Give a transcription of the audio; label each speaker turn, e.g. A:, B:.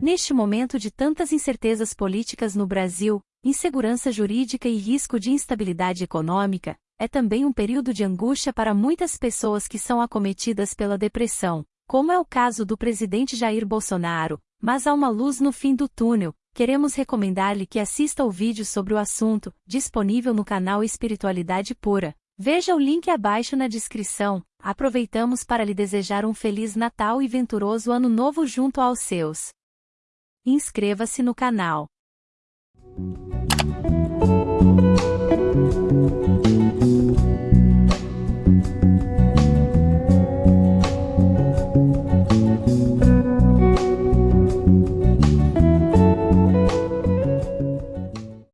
A: Neste momento de tantas incertezas políticas no Brasil, insegurança jurídica e risco de instabilidade econômica, é também um período de angústia para muitas pessoas que são acometidas pela depressão, como é o caso do presidente Jair Bolsonaro, mas há uma luz no fim do túnel. Queremos recomendar-lhe que assista ao vídeo sobre o assunto, disponível no canal Espiritualidade Pura. Veja o link abaixo na descrição. Aproveitamos para lhe desejar um feliz Natal e venturoso Ano Novo junto aos seus. Inscreva-se no canal.